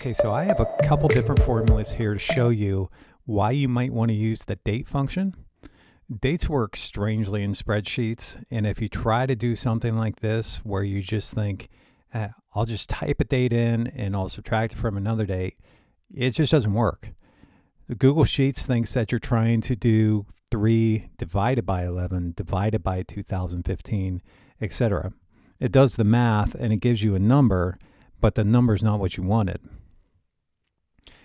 Okay, so I have a couple different formulas here to show you why you might want to use the date function. Dates work strangely in spreadsheets, and if you try to do something like this where you just think, eh, I'll just type a date in and I'll subtract it from another date, it just doesn't work. Google Sheets thinks that you're trying to do 3 divided by 11 divided by 2015, etc. It does the math and it gives you a number, but the number is not what you wanted.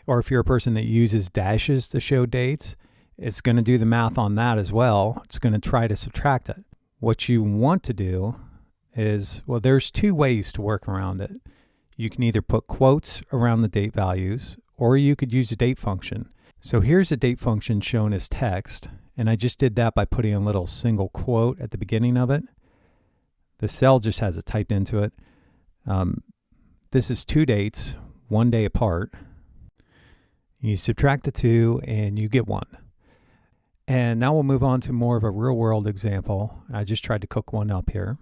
Or if you're a person that uses dashes to show dates, it's going to do the math on that as well. It's going to try to subtract it. What you want to do is, well, there's two ways to work around it. You can either put quotes around the date values, or you could use a date function. So here's a date function shown as text, and I just did that by putting a little single quote at the beginning of it. The cell just has it typed into it. Um, this is two dates, one day apart. You subtract the two and you get one. And now we'll move on to more of a real world example. I just tried to cook one up here.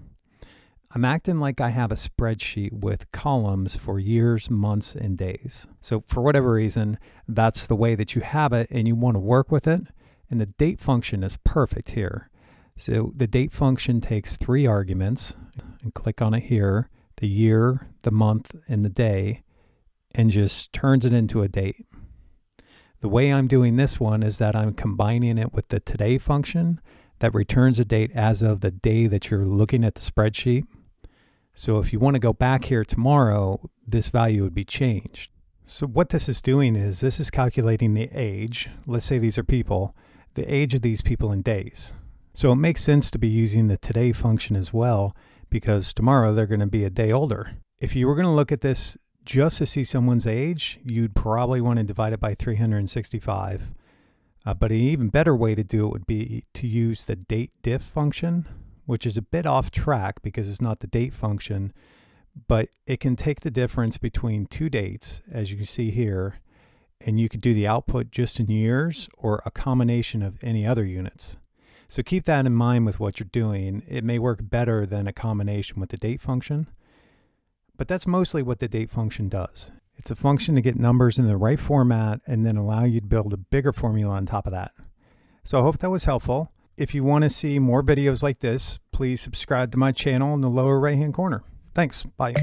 I'm acting like I have a spreadsheet with columns for years, months, and days. So for whatever reason, that's the way that you have it and you want to work with it. And the date function is perfect here. So the date function takes three arguments and click on it here, the year, the month, and the day, and just turns it into a date. The way I'm doing this one is that I'm combining it with the today function that returns a date as of the day that you're looking at the spreadsheet. So if you want to go back here tomorrow, this value would be changed. So what this is doing is this is calculating the age. Let's say these are people, the age of these people in days. So it makes sense to be using the today function as well because tomorrow they're going to be a day older. If you were going to look at this just to see someone's age, you'd probably want to divide it by 365. Uh, but an even better way to do it would be to use the date diff function, which is a bit off track because it's not the date function, but it can take the difference between two dates, as you can see here, and you could do the output just in years or a combination of any other units. So keep that in mind with what you're doing. It may work better than a combination with the date function. But that's mostly what the date function does. It's a function to get numbers in the right format and then allow you to build a bigger formula on top of that. So I hope that was helpful. If you want to see more videos like this, please subscribe to my channel in the lower right hand corner. Thanks. Bye.